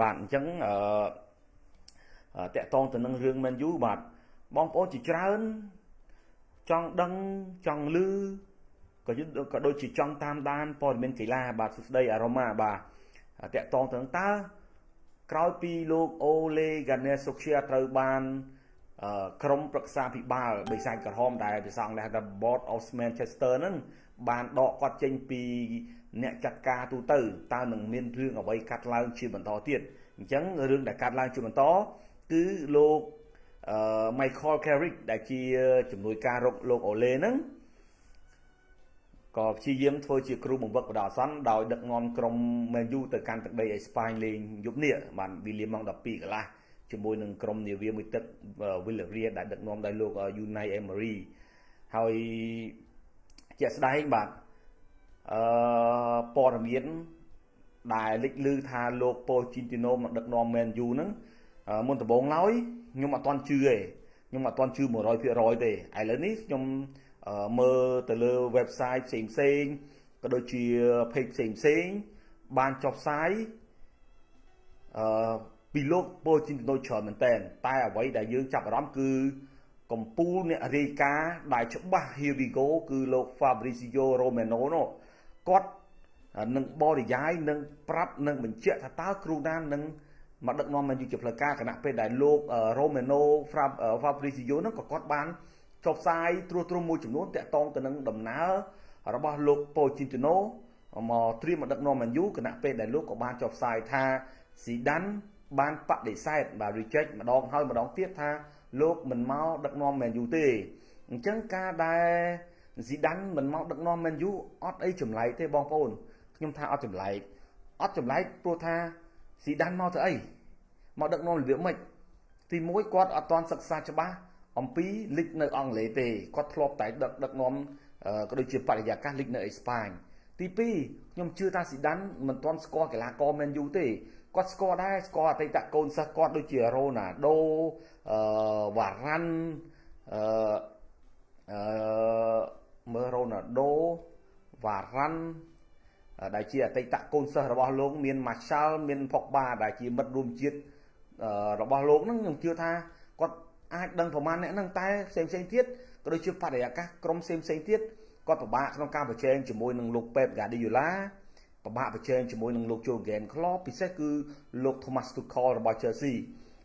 បាទអញ្ចឹងអឺតកតងទៅនឹងរឿង Man U បាទបងប្អូនជាច្រើនចង់ដឹងចង់ឮក៏ក៏ដូចជាចង់តាមដានព័ត៌មានកីឡាបាទសួស្ដីអារ៉ូម៉ាបាទតកតងទៅនឹងតើក្រោយពីលោកអូលេហ្គាណេសូខ្យាត្រូវបានក្រុមប្រឹក្សាភិបាលបិសាចក្រហមដែលភាសាអង់គ្លេសថា Board of Manchester ហ្នឹង បានដកគាត់ចេញពីអ្នកចាត់ការទូទៅតើនឹងមានរឿងអ្វីកាត់ឡើងជាបន្តទៀតអញ្ចឹងរឿងដែលកាត់ឡើងជាបន្តគឺលោកអឺ Michael Carrick ដែលជាជំនួយការរកលោកអូលេហ្នឹងក៏ព្យាយាមធ្វើជាគ្រូបង្វឹកបដអាសន្នដោយដឹកនាំក្រុម Man U ទៅកាន់ទឹកដីអេស្ប៉ាញលេងយប់នេះបានវីលៀមម៉ោង12កន្លះជាមួយនឹងក្រុមនាវាមួយទឹក Villarreal ដែលដឹកនាំដោយលោក Unai Emery ហើយ ជាក់ស្ដែងបាទអឺព័ត៌មានដែលលេចលឺថាលោកប៉ូជីនទីណូមកដឹកនាំ Man U ហ្នឹងមុនដំបូងឡើយខ្ញុំអត់ទាន់ជឿទេខ្ញុំអត់ទាន់ជឿ100%ទេឥឡូវនេះខ្ញុំមើលទៅលើ website ផ្សេងផ្សេងក៏ដូចជា page ផ្សេងផ្សេងបានចុះផ្សាយអឺពីលោកប៉ូជីនទីណូច្រើនមែនតើតែអ្វីដែលយើងចាប់អារម្មណ៍គឺ កម្ពូលអ្នករាយការណ៍ដែលច្បាស់ here we go គឺលោក Fabrizio Romano នោះគាត់នឹងបរិយាយនឹងប្រាប់នឹងបញ្ជាក់ថាតើគ្រូណានឹងមកដឹកនាំមែនជាផ្លូវការគណៈពេលដែលលោក Romano Fabrizio នឹងក៏គាត់បានចុះផ្សាយត្រួសត្រាមួយចំនួនតាក់ទងទៅនឹងដំណើររបស់លោកប៉ូជីនទីណូមកត្រៀមមកដឹកនាំមែនយូគណៈពេលដែលលោកក៏បានចុះផ្សាយថាស៊ីដានបានបដិសេធបាទ reject ម្ដងហើយម្ដងទៀតថា លោកមិនមកដឹកនាំមែនយូទេអញ្ចឹងការដែលស៊ីដានមិនមកដឹកនាំមែនយូអត់អីចម្លែកទេបងប្អូនខ្ញុំថាអត់ចម្លែកអត់ចម្លែកព្រោះថាស៊ីដានមកទៅអីមកដឹកនាំរបៀបម៉េចទី1គាត់អត់ទាន់សិក្សាច្បាស់អំពីលីកនៅអង់គ្លេសទេគាត់ធ្លាប់តែដឹកដឹកនាំក៏ដូចជាបរិយាកាសលីកនៅអេស្ប៉ាញទី2ខ្ញុំជឿថាស៊ីដានមិនទាន់ស្គាល់កីឡាករមែនយូទេ គាត់ស្គាល់ដែរស្គាល់អតីតកូនសិស្សគាត់ដូចជារ៉ូណាល់ដូអឺវ៉ារ៉ាន់អឺអឺមើលរ៉ូណាល់ដូវ៉ារ៉ាន់ដែលជាអតីតកូនសិស្សរបស់លោកមានម៉ាសាល់មានផុកបាដែលជាមិត្តរួមជាតិរបស់លោកហ្នឹងខ្ញុំជឿថាគាត់អាចដឹងប្រមាណអ្នកហ្នឹងតែផ្សេងផ្សេងទៀតក៏ដូចជាបរិយាកាសក្រុមផ្សេងផ្សេងទៀតគាត់ពិបាកក្នុងការប្រជែងជាមួយនឹងលោកប៉េបហ្គាឌីយ៉ូឡា ពិបាកប្រជែងជាមួយនឹងលោក Jurgen Klopp ពិសេសគឺលោក Thomas Tuchel របស់ Chelsea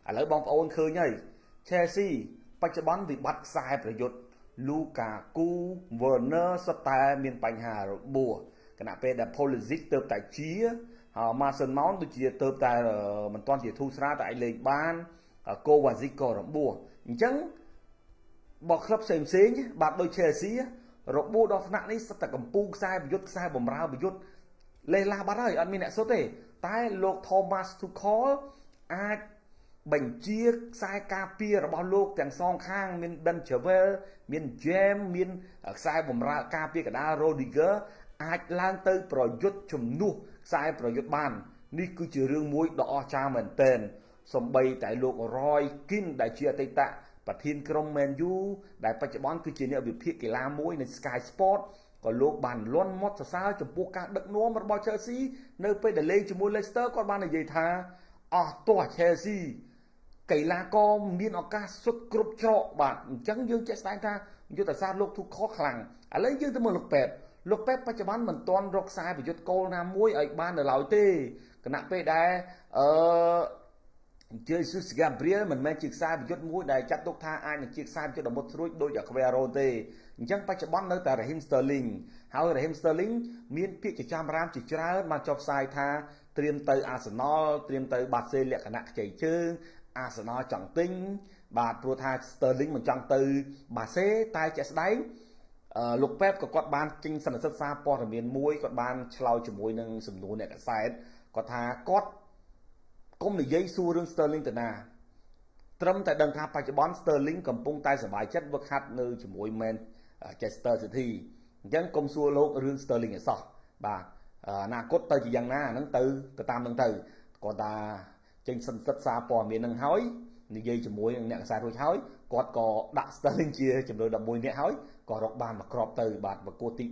ឥឡូវបងប្អូនឃើញហើយ Chelsea បច្ចុប្បន្នវិបត្តិខ្សែប្រយុទ្ធ Lukaku Werner សុទ្ធតែមានបញ្ហារបួសគណៈពេលដែល Pulisic ទៅតែជាហើយ Mason Mount ដូចជាទៅតែមិនទាន់ជាធូរស្រាលតែអាចលេងបាន Kovacic ក៏របួសអញ្ចឹងបោះក្លឹបផ្សេងផ្សេងបាទដូច Chelsea របួសដល់ថ្នាក់នេះសិតតែកម្ពុជាខ្សែប្រយុទ្ធខ្សែបំរើប្រយុទ្ធ លេះឡាបាត់ហើយអត់មានអ្នកសុទ្ធទេ តែលោក Thomas Tuchel អាចបញ្ជាខ្សែការពាររបស់លោកទាំងសងខាងមាន Ben Chilwell មាន James មានខ្សែបំរើការពារកណ្ដាល Rodiger អាចឡើងទៅ ប្រយុទ្ធជំនួសខ្សែប្រយុទ្ធបាននេះគឺជារឿងមួយដ៏អស្ចារ្យមែនទែនសំបីតែលោក Roy Keane ដែលជាអតីតប្រធានក្រុម Man U ដែលបច្ចុប្បន្នគឺជាអ្នកវិភាគកីឡាមួយនៅ Sky Sport ក៏លោកបានលន់មាត់សរសើរចំពោះការដឹកនាំរបស់ Chelsea នៅពេលដែលលេងជាមួយ Leicester គាត់បាននិយាយថាអស់ទោះ Chelsea កីឡាករមានឱកាសសុទ្ធគ្រប់ច្រកបាទអញ្ចឹងយើងចេះស្ដែងថាយុទ្ធសាស្ត្រលោកទូខខ្លាំងឥឡូវយើងទៅមើលលោកប៉ែតលោកប៉ែតបច្ចុប្បន្នមិនទាន់រកខ្សែប្រយុទ្ធគោលណាមួយឲ្យបាននៅឡើយទេគណៈពេលដែលអឺជើស៊ូសហ្គាប្រៀលមិនមែនជាខ្សែប្រយុទ្ធមួយដែលចាត់ទុកថាអាចនឹងជាខ្សែប្រយុទ្ធដ៏មុតស្រួចដូចអាខ្វេរ៉ូទេ អញ្ចឹងបច្ចុប្បន្ននៅតែ Raheem Sterling ហើយ Raheem Sterling មានពាក្យចចាមរាមជាច្រើនបានចុះផ្សាយថាត្រៀមទៅ Arsenal ត្រៀមទៅបាសេលក្ខណៈខ្ចីជើង Arsenal ចង់ទិញបាទព្រោះថា Sterling មិនចង់ទៅបាសេតែជាក់ស្ដែងលោកប៉េបក៏គាត់បានចេញសន្និសីទសារព័ត៌មានមួយគាត់បានឆ្លើយជាមួយនឹងសំណួរអ្នកកសែតគាត់ថាគាត់គុំនិយាយសួររឿង Sterling ទៅណាត្រឹមតែដឹងថាបច្ចុប្បន្ន Sterling កំពុងតែសប្បាយចិត្តវឹកហាត់នៅជាមួយ Manchester City អញ្ចឹងគុំសួរលោករឿង Sterling ឲ្យសោះបាទអនាគតទៅជាយ៉ាងណាហ្នឹងទៅទៅតាមនឹងទៅគាត់ថាចេញសន្តិសិក្សាព័ត៌មាននឹងហើយនិយាយជាមួយនឹងអ្នកកសែតរួចហើយគាត់ក៏ដាក់ Sterling ជាចំនួន11នាក់ហើយក៏រកបានមួយគ្រាប់ទៅបាទប្រកួតទី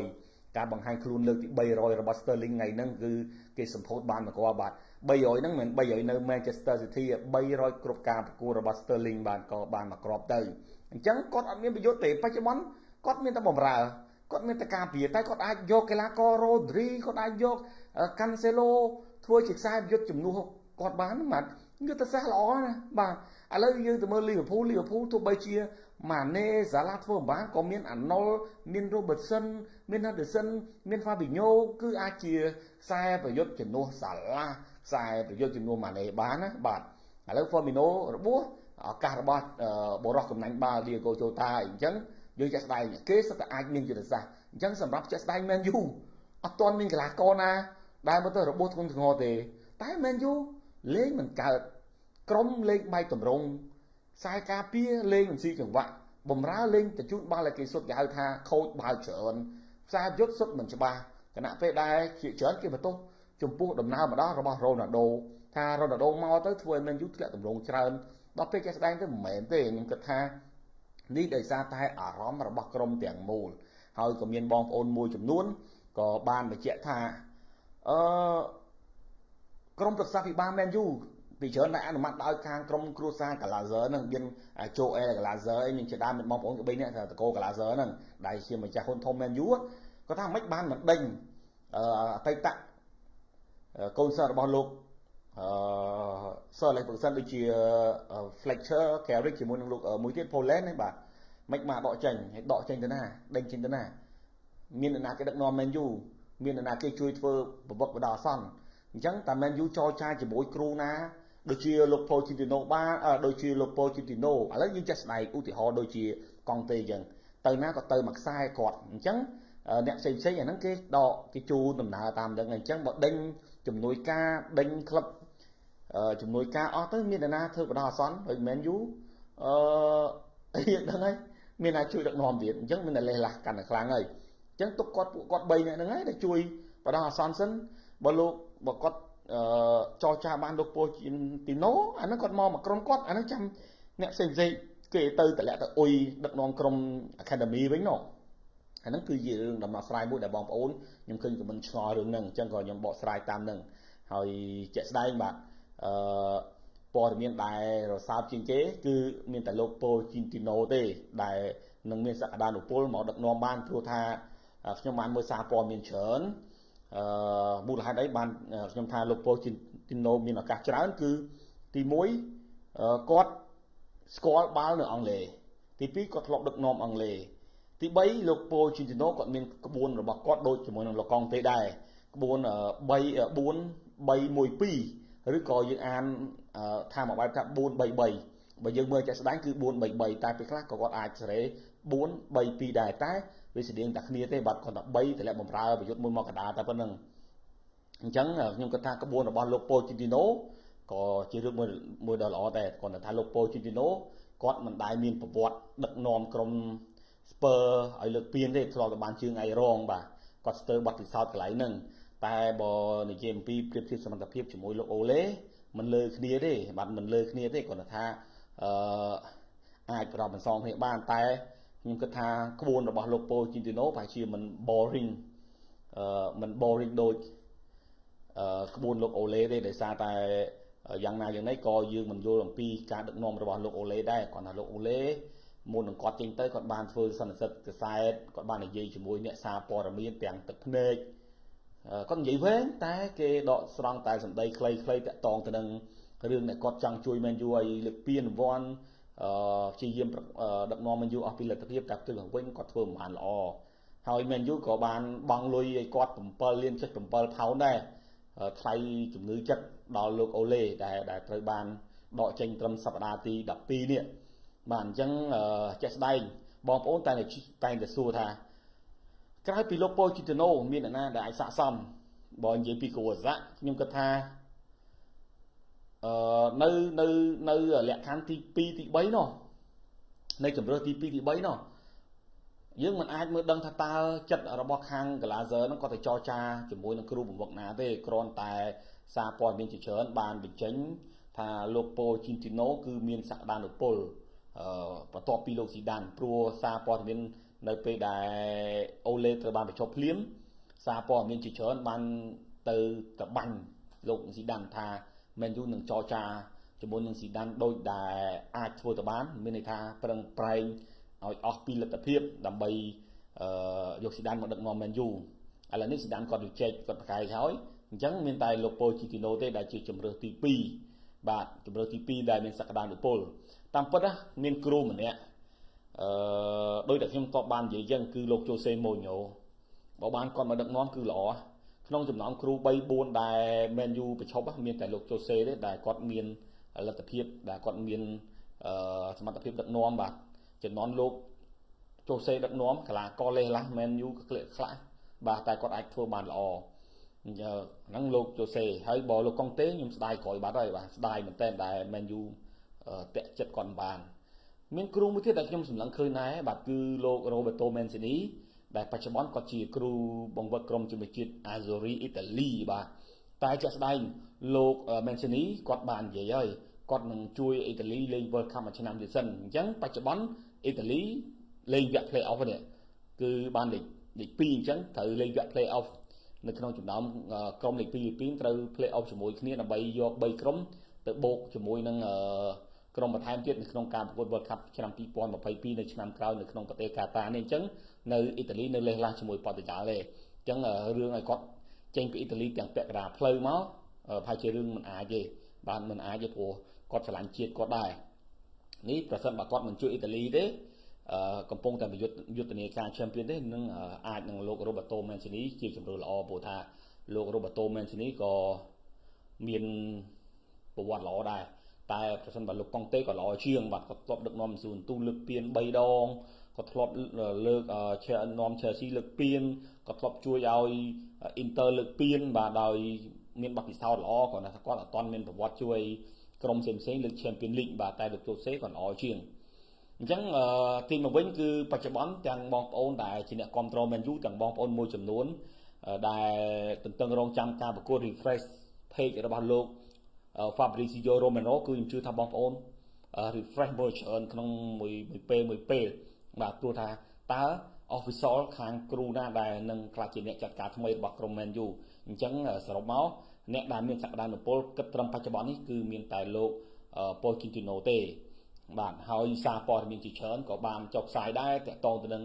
300ការបង្ហាញខ្លួនលើកទី300របស់ Sterling ថ្ងៃហ្នឹងគឺគេសម្ពោធបានមកគាត់បាទ 300ហ្នឹងមិន300នៅ Manchester City 300គ្រប់ការប្រកួតរបស់ Sterling បានក៏បានមកគ្របទៅអញ្ចឹងគាត់អត់មានប្រយុទ្ធទេបច្ចុប្បន្នគាត់មានតែបំរើគាត់មានតែការពារតែគាត់អាចយកកីឡាករ Rodri គាត់អាចយក Cancelo ធ្វើជាខ្សែប្រយុទ្ធជំនួសគាត់បានបាទយុទ្ធសាស្ត្រល្អណាបាទឥឡូវយើងទៅមើលលីវើពូលលីវើពូលទោះបីជា ម៉ាណេសាឡាធ្វើមិនបានក៏មានអាណុលមាន Robertson មាន Henderson មាន Fabinho គឺអាចជាខ្សែប្រយុទ្ធជំនួសសាឡាខ្សែប្រយុទ្ធជំនួសម៉ាណេបានណាបាទឥឡូវ Firmino របួសឱកាសរបស់បរោះកំណាញ់បាល់ Diego Jota អញ្ចឹងយើងចាក់ស្ដែងគេសិតតែអាចមានយុទ្ធសាស្ត្រអញ្ចឹងសម្រាប់ចាក់ស្ដែង Man U អត់ទាន់មានកីឡាករណាដែលមកទៅរបួសធ្ងន់ធ្ងរទេតែ Man U លេងមិនកើតក្រុមលេងបែកតម្រង់ ខ្សែការពារលេងមិនស៊ីចង្វាក់បំរើលេងទៅជូនបាល់ឲ្យគេសុទ្ធគេហៅថាខូចបាល់ច្រើនខ្សែយុទ្ធសុទ្ធមិនច្បាស់គណៈពេលដែលជាច្រើនគេបន្ទោសចំពោះដំណើរម្ដងរបស់រ៉ូណាល់ដូថារ៉ូណាល់ដូមកទៅធ្វើឲ្យមែនយូធ្លាក់តម្រងច្រើនដល់ពេលគេស្ដែងទៅមិនមែនទេខ្ញុំគិតថានេះដោយសារតែអារម្មណ៍របស់ក្រុមទាំងមូលហើយក៏មានបងប្អូនមួយចំនួនក៏បានបញ្ជាក់ថាអឺក្រុមប្រឹក្សាភិបាលមែនយូ ពីច្រើនដែលអនុម័តដោយខាងក្រុមគ្រួសារកាឡាហ្សឺហ្នឹងមានជូអែកាឡាហ្សឺអីមានជាដើមមានបងប្អូន3នាក់តកោកាឡាហ្សឺហ្នឹងដែលជាម្ចាស់ហ៊ុនធំមែនយូគាត់ថាមិនបានមិនដេញអតីតកូនសិស្សរបស់លោកអឺ Sir Alex Ferguson ដូចជា Fletcher Carrick ជាមួយនឹងលោកមួយទៀត Poland ហ្នឹងបាទមិនមកដកចេញហើយដកចេញទៅណាដេញចេញទៅណាមានអ្នកណាគេដឹកនាំ Man U មានអ្នកណាគេជួយធ្វើប្រវត្តិបដាអសន្នអញ្ចឹងតា Man U ចរចាជាមួយគ្រូណា ដូចជាលោកប៉ូជីទីណូបានដូចជាលោកប៉ូជីទីណូឥឡូវយើងចេះស្ដែងឧទាហរណ៍ដូចជាកង់ទេអញ្ចឹងទៅណាក៏ទៅមួយខ្សែគាត់អញ្ចឹងអ្នកផ្សេងផ្សេងអាហ្នឹងគេដកគេជូនដំណើរតាមអញ្ចឹងអញ្ចឹងបើដេញជំនួយការដេញក្លឹបជំនួយការអស់ទៅមានអ្នកណាធ្វើបដោះអាសន្នដូចមែនយូអឺអីហ្នឹងហើយមានអ្នកជួយដឹកនាំទៀតអញ្ចឹងមានតែលេះលាស់កាន់តែខ្លាំងហើយអញ្ចឹងទុកគាត់ពួកគាត់3នាក់ហ្នឹងហើយដែលជួយបដោះអាសន្នសិនបើលោកបើគាត់អឺ ចរចាបានលោកពោជីនទីណូអាហ្នឹងគាត់មកមកក្រុមគាត់អាហ្នឹងចាំអ្នកផ្សេងផ្សេងគេទៅតម្លាក់ទៅអុយដឹកនាំក្រុម Academy វិញណោះអាហ្នឹងគឺជារឿងដំណោះស្រាយមួយដែលបងប្អូនខ្ញុំឃើញក៏មិនឆ្ងល់រឿងហ្នឹងអញ្ចឹងក៏ខ្ញុំបកស្រាយតាមហ្នឹងហើយជាក់ស្ដែងបាទអឺព័ត៌មានដែលរសើបជាងគេគឺមានតែលោកប៉ូជីនទីណូទេ ដែលនឹងមានសក្តានុពលមកដឹកនាំបានព្រោះថាខ្ញុំបានមើលសារព័ត៌មានច្រើនអឺ មូលហេតុអីបានខ្ញុំថាលោកប៉ូជីនទីណូមានឱកាសច្រើនគឺទី1គាត់ស្គាល់បាល់នៅអង់គ្លេសទី2គាត់ធ្លាប់ដឹកនាំអង់គ្លេសទី3លោកប៉ូជីនទីណូគាត់មានក្បួនរបស់គាត់ដូចជាមួយនឹងលោកកងទេដែរក្បួន3 4 3 1 2ឬក៏យើងអានថាមួយបែបថា433បើយើងមើលចាក់ស្ដែងគឺ433តែពេលខ្លះក៏គាត់អាចសេរី432ដែរតែ វាស្តៀងតែគ្នាទេបាត់គាត់តែ3តម្លាក់បំរើប្រយុទ្ធមួយមកកដាតែប៉ុណ្្នឹងអញ្ចឹងខ្ញុំគិតថាក្បួនរបស់លោកប៉ូជីទីណូក៏ជារឿងមួយមួយដ៏ល្អដែរគាត់ថាលោកប៉ូជីទីណូគាត់មិនដែលមានប្រវត្តិដឹកនាំក្រុមស្ពើឲ្យលើកពានទេធ្លាប់តែបានជើងឯរងបាទគាត់ស្ទើរបတ်ពិសោធន៍កន្លែងហ្នឹងតែបើនិយាយអំពីប្រៀបធៀបសមត្ថភាពជាមួយលោកអូឡេមិនលើគ្នាទេបាទមិនលើគ្នាទេគាត់ថាអឺអាចប្រកបបន្សងគ្នាបានតែ ខ្ញុំគិតថាក្បួនរបស់លោកប៉ូជីនទីណូប្រហែលជាមិន boring អឺមិន boring ដូចអឺក្បួនលោកអូឡេទេដោយសារតែយ៉ាងណាយ៉ាងណីក៏យើងមិនយល់អំពីការដឹកនាំរបស់លោកអូឡេដែរគាត់ថាលោកអូឡេមុននឹងគាត់ចេញទៅគាត់បានធ្វើសន្និសិទកសែតគាត់បាននិយាយជាមួយអ្នកសារព័ត៌មានទាំងទឹកភ្នែកគាត់និយាយវែងតែគេដកស្រង់តែសម្ដីខ្លីៗតាក់ទងទៅនឹងរឿងដែលគាត់ចង់ជួយមែនយូឲ្យលើកពានរង្វាន់អឺ ព្យាយាមដឹកនាំមែនយូអស់ពីលទ្ធភាពតែផ្ទុយទៅវិញគាត់ធ្វើមិនបានល្អហើយមែនយូក៏បានបង់លុយឲ្យគាត់7លាន7ផោនដែរថ្លៃជំងឺចិត្តដល់លោកអូឡេដែលដែលត្រូវបានដកចេញត្រឹមសប្តាហ៍ទី12នេះបាទអញ្ចឹងចេះស្ដែងបងប្អូនតែតែតែសួរថាក្រៅពីលោកប៉ូជីតូណូមានអ្នកណាដែលអាចស័កសមបើនិយាយពីគ្រូអស័កខ្ញុំគិតថា អឺនៅនៅនៅលក្ខខណ្ឌទី2ទី3នោះនៅជំរឿទី2ទី3នោះយើងមិនអាចមើលដឹងថាតើចិត្តរបស់ខាងកាឡាហ្សឺហ្នឹងគាត់ទៅចរចាជាមួយនឹងគ្រូបង្វឹកណាទេគ្រាន់តែសារព័ត៌មានជាច្រើនបានបញ្ចេញថាលោកប៉ូជីនទីណូគឺមានសក្តានុពលអឺបន្ទាប់ពីលោកស៊ីដានព្រោះសារព័ត៌មាននៅពេលដែលអូឡេត្រូវបានបញ្ចុះភ្លាមសារព័ត៌មានជាច្រើនបានទៅតបាញ់លោកស៊ីដានថា មែនយូនឹងចរចាជាមួយនឹងស៊ីដានដូចដែលអាចធ្វើទៅបានមានន័យថាប្រឹងប្រែងឲ្យអស់ពីលទ្ធភាពដើម្បីអឺយកស៊ីដានមកដឹកនាំមែនយូឥឡូវនេះស៊ីដានគាត់វិជែកគាត់ប្រកែកហើយអញ្ចឹងមានតែលោកប៉ូជីទីណូទេដែលជាជំរើសទី2បាទជំរើសទី2ដែលមានសក្តានុពលតាមពិតណាមានគ្រូម្នាក់អឺដោយតែខ្ញុំតបបាននិយាយអញ្ចឹងគឺលោកជូសេម៉ូញ៉ូបើបានគាត់មកដឹកនាំគឺល្អ ក្នុងចំណោមគ្រូ3 4ដែលមែនយូប្រឈប់មានតែលោកជូសេទេដែលគាត់មានលទ្ធភាពដែលគាត់មានអឺសមត្ថភាពដឹកនាំបាទចំណន់លោកជូសេដឹកនាំកីឡាករលេះឡាស់មែនយូក៏ក្លាក់ខ្លះបាទតែគាត់អាចធ្វើបានល្អហ្នឹងលោកជូសេហើយបើលោកកុងតេខ្ញុំស្ដាយក្រោយបាត់ហើយបាទស្ដាយមែនតើដែលមែនយូតាក់ចិត្តគាត់បាន មានគ្រូមួយទៀតដែលខ្ញុំសម្លឹងឃើញដែរបាទគឺលោករ៉ូបេតូមែនស៊ីនី ដែលបច្ចុប្បន្នគាត់ជាគ្រូបង្វឹកក្រុមជំនឿជាតិ Azzurri អ៊ីតាលីបាទតែជាក់ស្ដែងលោកមែនស៊ីនីគាត់បាននិយាយហើយគាត់នឹងជួយអ៊ីតាលីលេង World Cup មួយឆ្នាំទៀតសិនអញ្ចឹងបច្ចុប្បន្នអ៊ីតាលីលេងវគ្គ Play-off នេះគឺបានលេខលេខ2អញ្ចឹងត្រូវលេងវគ្គ Play-off នៅក្នុងចំណោមក្រុមលេខ2លេខ2ត្រូវ Play-off ជាមួយគ្នាដើម្បីយក3ក្រុមទៅបូកជាមួយនឹងអឺ ក្រុមបន្ថែមទៀតនៅក្នុងការប្រកួត World Cup ឆ្នាំ2022នៅឆ្នាំក្រោយនៅក្នុងប្រទេសកាតានេះអញ្ចឹងនៅអ៊ីតាលីនៅលេះឡាស់ជាមួយប៉ូទុយហ្គាល់ទេអញ្ចឹងរឿងឲ្យគាត់ចេញពីអ៊ីតាលីទាំងពាក់កណ្ដាលផ្លូវមកប្រហែលជារឿងមិនអាចទេបានមិនអាចទេព្រោះគាត់ឆ្លាញ់ជាតិគាត់ដែរនេះប្រសិនបើគាត់មិនជួយអ៊ីតាលីទេកំពុងតែយុទ្ធយុទ្ធនាការ Champion ទេនឹងអាចនឹងលោក Roberto Mancini ជាជំរឿល្អព្រោះថាលោក Roberto Mancini ក៏មានប្រវត្តិល្អដែរ តែប្រសិនបើលោកកុងតេក៏ល្អជាងបាទគាត់ធ្លាប់ដឹកនាំស៊ូនទូលើកពៀន3ដងគាត់ធ្លាប់លើកឈែនាំ Chelsea លើកពៀនគាត់ធ្លាប់ជួយឲ្យ Inter លើកពៀនបាទដោយមានបទពិសោធន៍ល្អគាត់ថាគាត់អត់ទាន់មានប្រវត្តិជួយក្រុមផ្សេងផ្សេងលើក Champion League បាទតែលោកជូសេគាត់ល្អជាងអញ្ចឹងទីមកវិញគឺបច្ចុប្បន្នទាំងបងប្អូនដែលជាអ្នកគ្រប់គ្រង Man U ទាំងបងប្អូនមួយចំនួនដែលទន្ទឹងរង់ចាំការប្រកួត refresh page របស់លោក Fabrizio Romano គឺខ្ញុំជឿថាបងប្អូន refresh មើលច្រើនក្នុងមួយមួយពេលមួយពេលបាទព្រោះថាតើ official ខាងគ្រូណាដែលនឹងខ្លះជាអ្នកចាត់ការថ្មីរបស់ក្រុម Man U អញ្ចឹងសរុបមកអ្នកដែលមានសក្តានុពលគិតត្រឹមបច្ចុប្បន្ននេះគឺមានតែលោក Pochettino ទេបាទហើយសារព័ត៌មានជាច្រើនក៏បានចុះផ្សាយដែរតាក់ទងទៅនឹង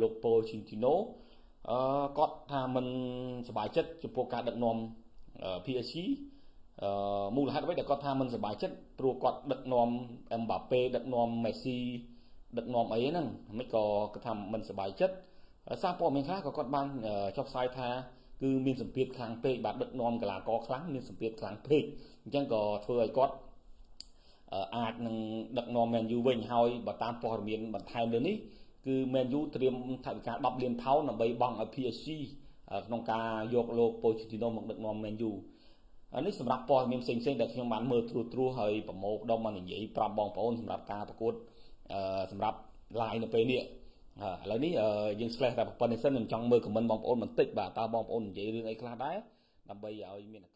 លោក Pochettino អឺគាត់ថាមិនសប្បាយចិត្តចំពោះការដឹកនាំ PSG អឺ មូលហេតុអ្វីដែលគាត់ថាមិនសប្បាយចិត្តព្រោះគាត់ដឹកនាំអេមបាប៉េដឹកនាំមេស៊ីដឹកនាំអីហ្នឹងមិនក៏គាត់ថាមិនសប្បាយចិត្តសារព័ត៌មានខ្លះក៏គាត់បានចុះផ្សាយថាគឺមានសម្ពាធខ្លាំងពេកបាទដឹកនាំកីឡាករខ្លាំងមានសម្ពាធខ្លាំងពេកអញ្ចឹងក៏ធ្វើឲ្យគាត់អាចនឹងដឹកនាំ Man U វិញហើយបើតាមព័ត៌មានបន្ថែមលើនេះគឺ Man U ត្រៀមថវិកា10លានផោនដើម្បីបង់ឲ្យ PSG ក្នុងការយកលោក Pochettino មកដឹកនាំ Man U នេះសម្រាប់ព័ត៌មានផ្សេងៗដែលខ្ញុំបានមើលត្រួសត្រាសហើយប្រមូលផ្ដុំមកនិយាយប្រាប់បងប្អូនសម្រាប់ការប្រកួតសម្រាប់ live នៅពេលនេះឥឡូវនេះយើង slash តែប៉ុណ្្នេះសិនខ្ញុំចង់មើល comment បងប្អូនបន្តិចបាទតើបងប្អូននិយាយរឿងអីខ្លះដែរដើម្បីឲ្យមានឱកាស